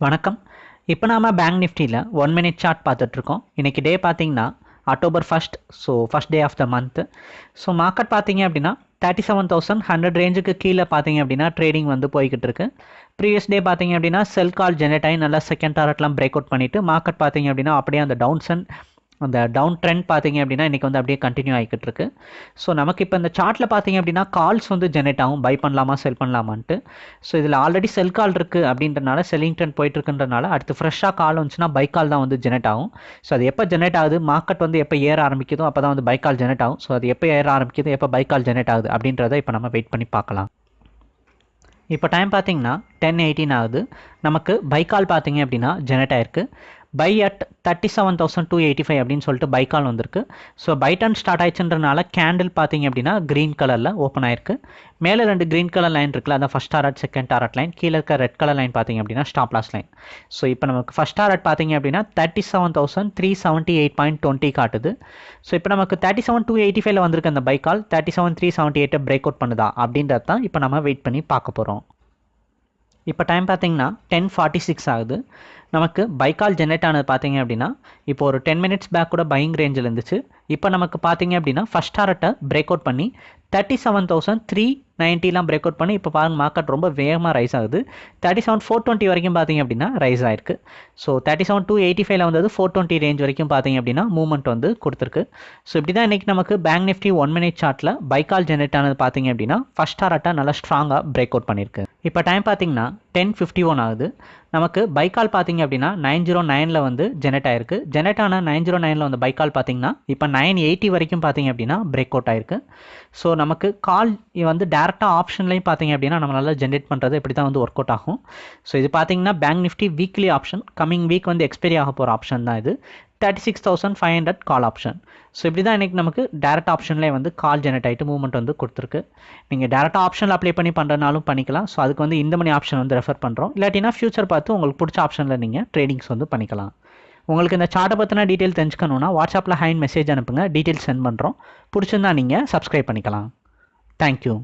வணக்கம். இப்போ நாம் பேங்க் நிஃப்டியில் ஒன் மினிட் சார்ட் பார்த்துட்ருக்கோம். இன்றைக்கி டே பார்த்தீங்கன்னா October first so first day of the month so market பார்த்தீங்க அப்படின்னா தேர்ட்டி செவன் தௌசண்ட் ஹண்ட்ரட் ரேஞ்சுக்கு கீழே பார்த்தீங்க அப்படின்னா ட்ரேடிங் வந்து போய்கிட்டு இருக்கு ப்ரீவியஸ் டே பார்த்தீங்க அப்படின்னா செல் கால் ஜெனரேட் ஆகி நல்லா செகண்ட் டாரட்லாம் பிரேக் அவுட் பண்ணிவிட்டு மார்க்கெட் பார்த்தீங்க அப்படின்னா அப்படியே அந்த டவுன்சன் அந்த டவுன் ட்ரெண்ட் பார்த்தீங்க அப்படின்னா இன்றைக்கி வந்து அப்படியே கண்டினியூ ஆகிக்கிட்டு இருக்கு. ஸோ நமக்கு இப்போ இந்த சார்ட்டில் பார்த்தீங்க அப்படின்னா கால்ஸ் வந்து ஜெனரேட் ஆகும். பை பண்ணலாமா செல் பண்ணலாமான்ட்டு. ஸோ இதில் ஆல்ரெடி செல் கால் இருக்குது அப்படின்றனால செல்லிங் ட்ரெண்ட் போயிட்டுருக்குன்றனால அடுத்து ஃப்ரெஷ்ஷாக கால் வந்துச்சுன்னா பை கால் தான் வந்து ஜெனரேட் ஆகும். ஸோ அது எப்போ ஜெனரேட் ஆகுது? மார்க்கெட் வந்து எப்போ ஏற ஆரம்பிக்குதோ அப்போ தான் வந்து பை கால் ஜெனரேட் ஆகும். ஸோ அது எப்போ ஏற ஆரம்பிக்குது எப்போ பை கால் ஜெனரேட் ஆகுது அப்படின்றத இப்போ நம்ம வெயிட் பண்ணி பார்க்கலாம். இப்போ டைம் பார்த்தீங்கன்னா டென் எயிட்டீன் ஆகுது. நமக்கு பைக்கால் பார்த்தீங்க அப்படின்னா ஜெனரேட் ஆயிருக்கு. Buy at thirty seven thousand two eighty five அப்படின்னு சொல்லிட்டு பைக்கால் வந்திருக்கு. ஸோ பை டன் ஸ்டார்ட் ஆயிடுச்சுன்றனால கேண்டில் பார்த்தீங்க அப்படின்னா க்ரீன் கலரில் ஓப்பன் ஆயிருக்கு. மேலே ரெண்டு க்ரீன் கலர் லைன் இருக்குல்ல அதான் first target second target line கீழே இருக்க ரெட் கலர் லைன் பார்த்தீங்க அப்படின்னா ஸ்டாப் லாஸ் லைன் ஸோ இப்போ நமக்கு ஃபஸ்ட் டாரட் பார்த்தீங்க அப்படின்னா thirty seven thousand three seventy eight point twenty காட்டுது. ஸோ இப்போ நமக்கு தேர்ட்டி செவன் டூ எயிட்டி ஃபைவ்ல வந்திருக்கு அந்த buy call thirty seven three seventy எயிட்டை break out பண்ணுதா அப்படின்றது தான் இப்போ நம்ம வெயிட் பண்ணி பார்க்க போகிறோம் இப்போ டைம் பார்த்தீங்கன்னா டென் ஃபார்ட்டி சிக்ஸ் ஆகுது. நமக்கு பைக்கால் ஜெனரேட் ஆனது பார்த்தீங்க அப்படின்னா இப்போ ஒரு டென் மினிட்ஸ் பேக் கூட பையிங் ரேஞ்சில் இருந்துச்சு. இப்போ நமக்கு பார்த்தீங்க அப்படின்னா ஃபஸ்ட் டாரட்டை பிரேக் அவுட் பண்ணி தேர்ட்டி செவன் தௌசண்ட் த்ரீ நைன்ட்டிலாம் பிரேக் அவுட் பண்ணி இப்போ பாருங்கள் மார்க்கெட் ரொம்ப வேகமாக ரைஸ் ஆகுது. தேர்ட்டி செவன் ஃபோர் டுவெண்ட்டி வரைக்கும் பார்த்தீங்க அப்படின்னா ரைஸ் ஆயிருக்கு. So thirty seven two eighty ஃபைவ்ல வந்தது ஃபோர் டுவெண்ட்டி ரேஞ்ச் வரைக்கும் பார்த்தீங்க அப்படின்னா மூவ்மெண்ட் வந்து கொடுத்துருக்கு. ஸோ இப்படி தான் இன்றைக்கி நமக்கு பேங்க் நிஃப்டி ஒன் மினிட் சார்ட்டில் பைக்கால் ஜென்ரேட் ஆனது பார்த்தீங்க அப்படின்னா ஃபஸ்ட் டாரட்டை நல்லா ஸ்ட்ராங்காக பிரேக் அவுட் பண்ணியிருக்கு இப்போ டைம் பார்த்தீங்கன்னா டென் ஃபிஃப்டி ஒன் ஆகுது. நமக்கு பைக்கால் பார்த்தீங்க அப்படின்னா நைன் ஜீரோ நைனில் வந்து ஜெனரேட் ஆயிருக்கு. ஜெனரேட் ஆன நைன் ஜீரோ நைனில் வந்து பைக்கால் பார்த்தீங்கன்னா இப்போ நைன் எயிட்டி வரைக்கும் பார்த்தீங்க அப்படின்னா பிரேக் அவுட் ஆயிருக்கு. ஸோ நமக்கு கால் வந்து டேரெக்டாக ஆப்ஷன்லையும் பார்த்தீங்க அப்படின்னா நம்மளால ஜென்ரேட் பண்ணுறது இப்படி தான் வந்து ஒர்க் அவுட் ஆகும். ஸோ இது பார்த்தீங்கன்னா Bank Nifty weekly option coming week வந்து எக்ஸ்பைரி ஆக போகிற ஆப்ஷன் தான் இது. Thirty six thousand five hundred call option so இப்படி தான் இன்றைக்கி நமக்கு டேரக்ட் ஆப்ஷன்லேயே வந்து கால் ஜெனரேட் ஆகிட்டு மூவ்மெண்ட் வந்து கொடுத்துருக்கு. நீங்கள் டேரெக்டாக ஆப்ஷனில் அப்ளை பண்ணி பண்ணுறனாலும் பண்ணிக்கலாம். ஸோ அதுக்கு வந்து இந்த மணி ஆப்ஷன் வந்து ரெஃபர் பண்ணுறோம் இல்லாட்டினா ஃபியூச்சர் பார்த்து உங்களுக்கு பிடிச்ச ஆப்ஷனில் நீங்கள் ட்ரேடிங்ஸ் வந்து பண்ணிக்கலாம். உங்களுக்கு இந்த சார்ட்டை பற்றின டீட்டெயில் தெரிஞ்சுக்கணுன்னா வாட்ஸ்அப்பில் ஹைன் மெசேஜ் அனுப்புங்க. டீட்டெயில்ஸ் சென்ட் பண்ணுறோம் பிடிச்சிருந்தா நீங்கள் சப்ஸ்கிரைப் பண்ணிக்கலாம். தேங்க்யூ